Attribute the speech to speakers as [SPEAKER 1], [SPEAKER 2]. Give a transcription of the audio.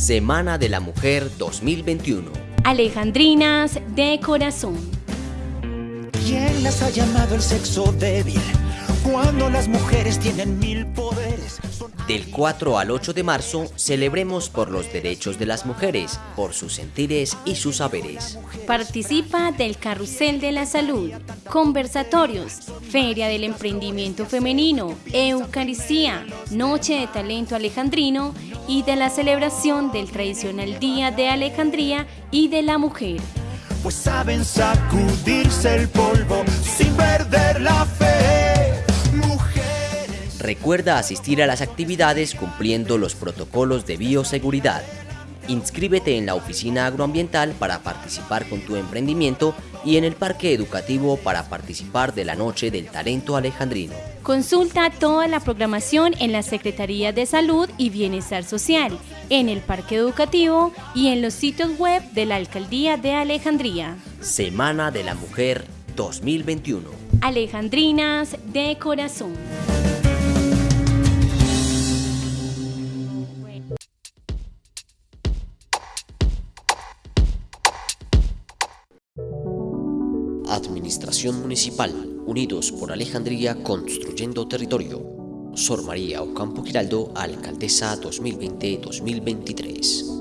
[SPEAKER 1] Semana de la Mujer 2021.
[SPEAKER 2] Alejandrinas de corazón.
[SPEAKER 3] ¿Quién las ha llamado el sexo débil? Cuando las mujeres tienen mil poderes. Son...
[SPEAKER 1] Del 4 al 8 de marzo, celebremos por los derechos de las mujeres, por sus sentires y sus saberes.
[SPEAKER 2] Participa del Carrusel de la Salud, conversatorios, Feria del Emprendimiento Femenino, Eucaristía, Noche de Talento Alejandrino y de la celebración del tradicional Día de Alejandría y de la Mujer.
[SPEAKER 3] Pues saben sacudirse el polvo sin perder la fe. Mujeres.
[SPEAKER 1] Recuerda asistir a las actividades cumpliendo los protocolos de bioseguridad. Inscríbete en la oficina agroambiental para participar con tu emprendimiento y en el parque educativo para participar de la Noche del Talento Alejandrino.
[SPEAKER 2] Consulta toda la programación en la Secretaría de Salud y Bienestar Social, en el parque educativo y en los sitios web de la Alcaldía de Alejandría.
[SPEAKER 1] Semana de la Mujer 2021.
[SPEAKER 2] Alejandrinas de corazón.
[SPEAKER 1] Administración Municipal, unidos por Alejandría construyendo territorio. Sor María Ocampo Giraldo, Alcaldesa 2020-2023.